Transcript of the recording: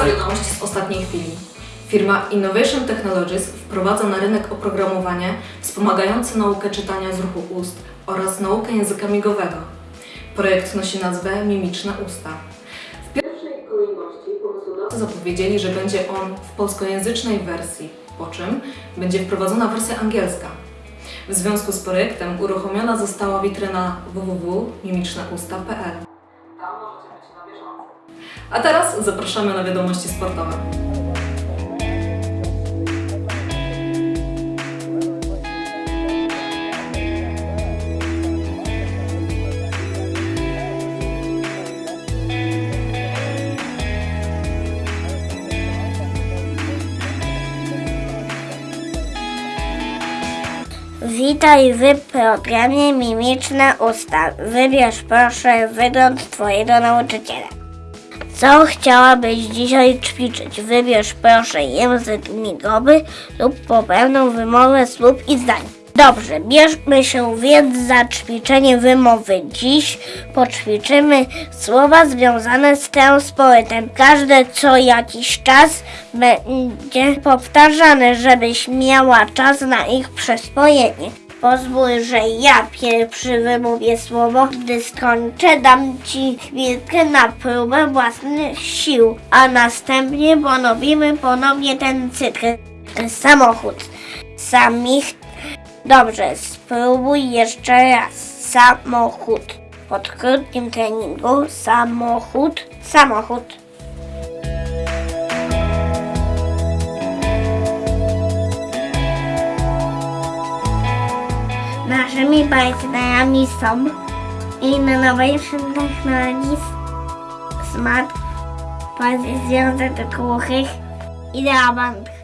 teraz wiadomości z ostatniej chwili. Firma Innovation Technologies wprowadza na rynek oprogramowanie wspomagające naukę czytania z ruchu ust oraz naukę języka migowego. Projekt nosi nazwę Mimiczne Usta. W pierwszej kolejności pomysłodawcy zapowiedzieli, że będzie on w polskojęzycznej wersji, po czym będzie wprowadzona wersja angielska. W związku z projektem uruchomiona została witryna www.mimiczneusta.pl. Możecie być na bieżąco. A teraz zapraszamy na wiadomości sportowe. Witaj w programie Mimiczne Usta. Wybierz proszę wygląd Twojego nauczyciela. Co chciałabyś dzisiaj ćwiczyć? Wybierz proszę język migowy lub poprawną wymowę słów i zdań. Dobrze, bierzmy się więc za ćwiczenie wymowy. Dziś poćwiczymy słowa związane z transportem. Każde co jakiś czas będzie powtarzane, żebyś miała czas na ich przyswojenie. Pozwól, że ja pierwszy wymówię słowo. Gdy skończę, dam ci chwilkę na próbę własnych sił, a następnie ponowimy ponownie ten cykl. Samochód. Samich Dobrze, spróbuj jeszcze raz. Samochód. Po krótkim treningu samochód, samochód. Naszymi partnerami są Innovation Technologies, Smart, Polski Związek Głuchych i Bank.